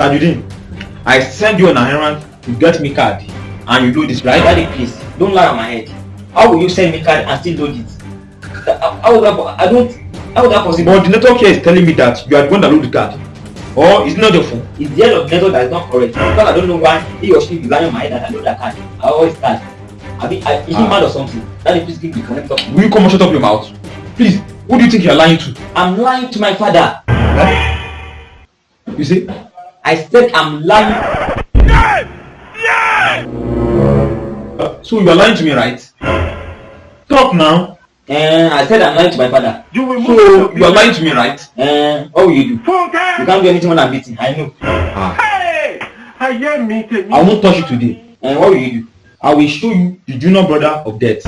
Tajudeen, I send you on an errand to get me card and you do this, right? Daddy, please, don't lie on my head. How will you send me card and still load it? How would that, I don't, how would that possible? But the network here is telling me that you are going to load the card. Or is it not your phone? It's the end of the network that is not correct. Because I don't know why he or she lying on my head that I load that card. I always start. I mean, I, is he Ah. mad or something? Daddy, please give me the connector. Will you come and shut up your mouth? Please, who do you think you are lying to? I'm lying to my father. You see? I said I'm lying. Uh, so you are lying to me, right? Talk now. Uh, I said I'm lying to my father. You will So you are lying to me, right? Uh, what will you do? You can't do anything more than beating. I know. Ah. Hey! I hear me. I won't touch you today. And what will you do? I will show you the junior brother of death.